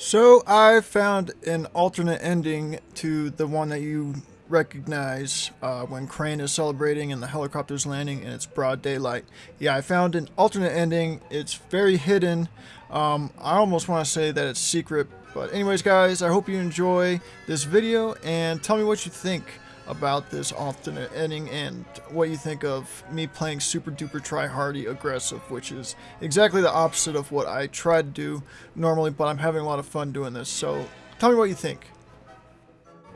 So I found an alternate ending to the one that you recognize uh, when Crane is celebrating and the helicopter's landing and it's broad daylight. Yeah, I found an alternate ending. It's very hidden. Um, I almost want to say that it's secret. But anyways, guys, I hope you enjoy this video and tell me what you think about this alternate ending and what you think of me playing super duper try hardy aggressive, which is exactly the opposite of what I try to do normally, but I'm having a lot of fun doing this. So tell me what you think.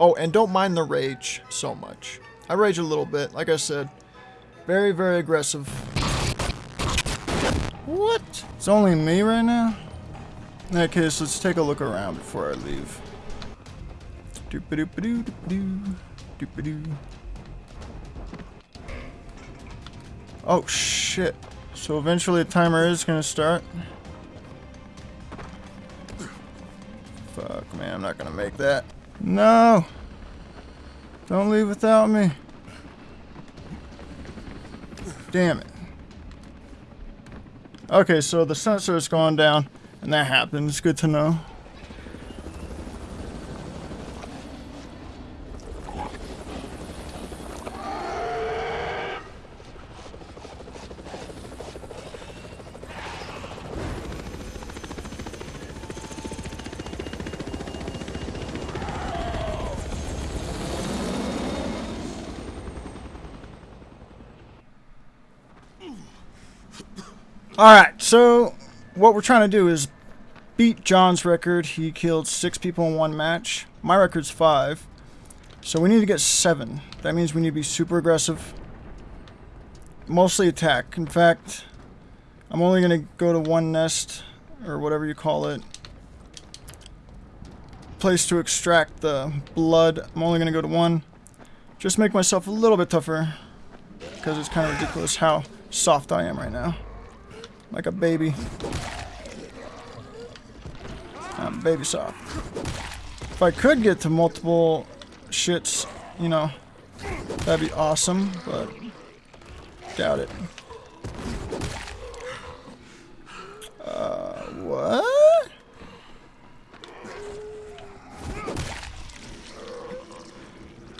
Oh, and don't mind the rage so much. I rage a little bit, like I said. Very, very aggressive. What? It's only me right now? In that case, let's take a look around before I leave. Doop-a-doop-a-doo-doop-a-doo. Doop-a-doo. Oh, shit. So eventually the timer is to start. Fuck, man, I'm not to make that. No! Don't leave without me. Damn it. Okay, so the sensor is going down, and that happens. Good to know. Alright, so what we're trying to do is beat John's record. He killed six people in one match. My record's five. So we need to get seven. That means we need to be super aggressive. Mostly attack. In fact, I'm only going to go to one nest, or whatever you call it. Place to extract the blood. I'm only going to go to one. Just make myself a little bit tougher. Because it's kind of ridiculous how soft I am right now. Like a baby. I'm baby soft. If I could get to multiple shits, you know, that'd be awesome, but doubt it. Uh, what?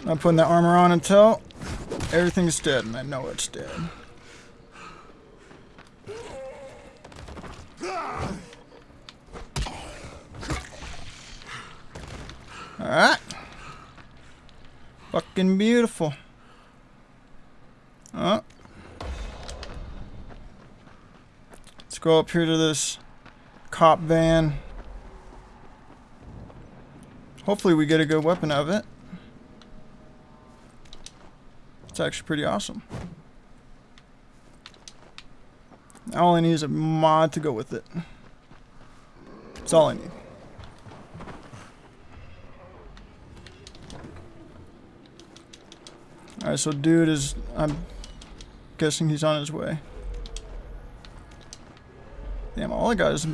I'm putting that armor on until everything's dead, and I know it's dead. Alright. Fucking beautiful. Oh. Let's go up here to this cop van. Hopefully we get a good weapon out of it. It's actually pretty awesome. All I need is a mod to go with it. That's all I need. Alright, so dude is... I'm guessing he's on his way. Damn, all I got is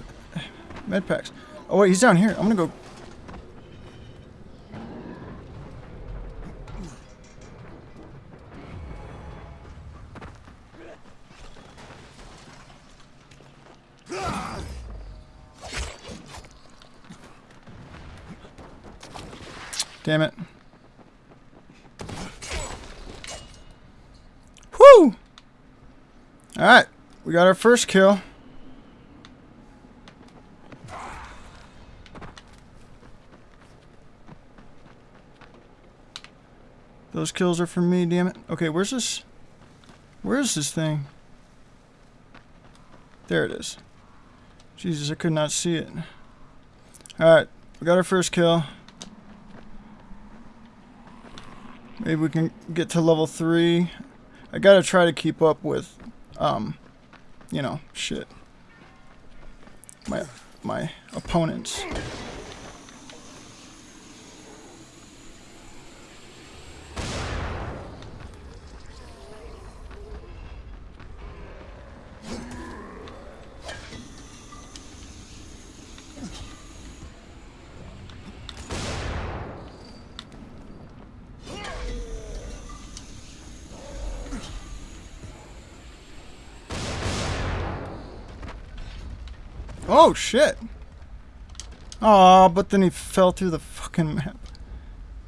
med packs. Oh wait, he's down here. I'm gonna go... Damn it. Alright, we got our first kill. Those kills are for me, damn it. Okay, where's this? Where's this thing? There it is. Jesus, I could not see it. Alright, we got our first kill. Maybe we can get to level 3. I gotta try to keep up with, um, you know, shit. My, my opponents. Oh, shit. Aw, but then he fell through the fucking map.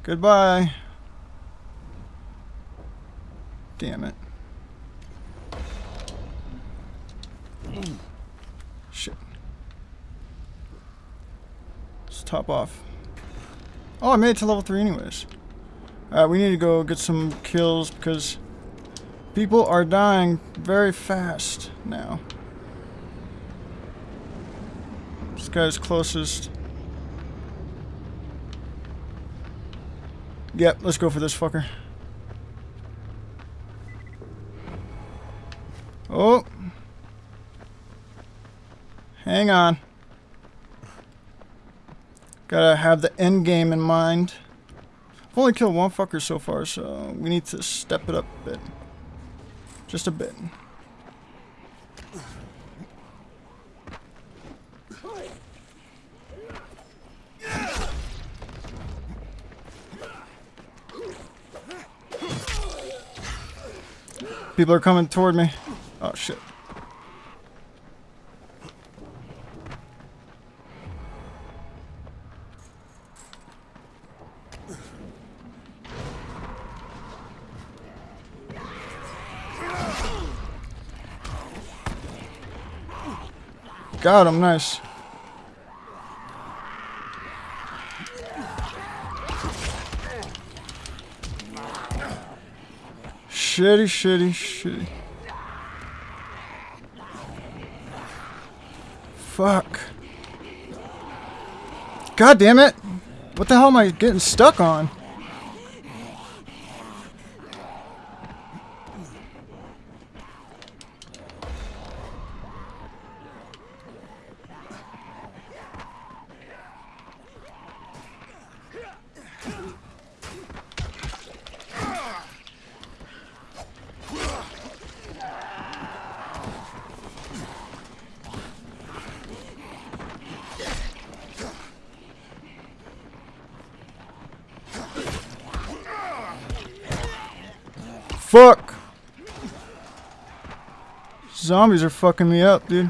Goodbye. Damn it. Shit. Let's top off. Oh, I made it to level 3 anyways. Alright, we need to go get some kills because people are dying very fast now. This guy's closest. Yep, let's go for this fucker. Oh. Hang on. Gotta have the end game in mind. I've only killed one fucker so far, so we need to step it up a bit. Just a bit. People are coming toward me. Oh shit. Got him, nice. Shitty, shitty, shitty. Fuck. God damn it! What the hell am I getting stuck on? Fuck! Zombies are fucking me up, dude.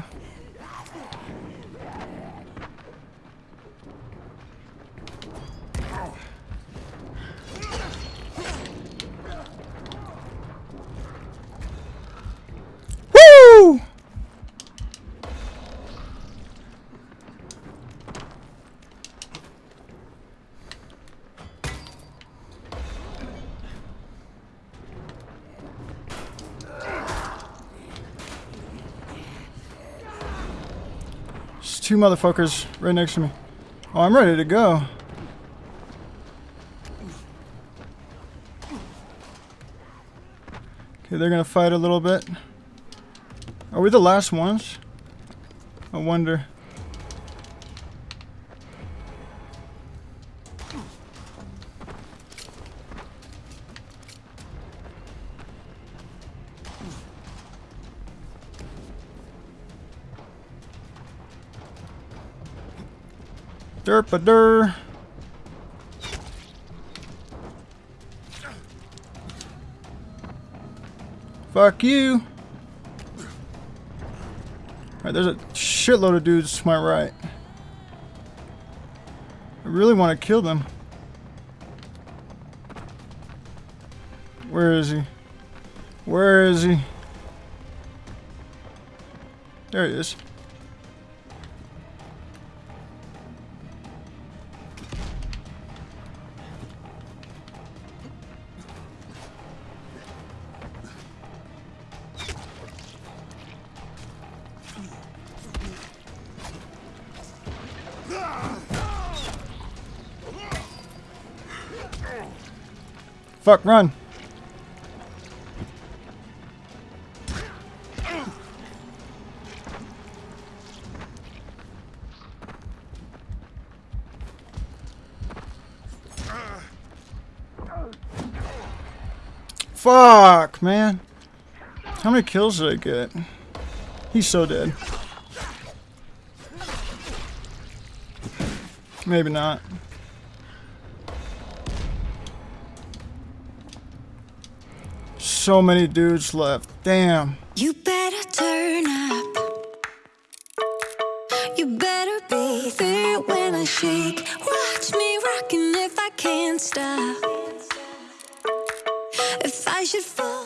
Two motherfuckers right next to me. Oh, I'm ready to go. Okay, they're gonna fight a little bit. Are we the last ones? I wonder. Derp-a-dur. Fuck you. Alright, there's a shitload of dudes to my right. I really want to kill them. Where is he? Where is he? There he is. Fuck, run. Fuck, man. How many kills did I get? He's so dead. Maybe not. So many dudes left. Damn. You better turn up. You better be there when I shake. Watch me rocking if I can't stop. If I should fall.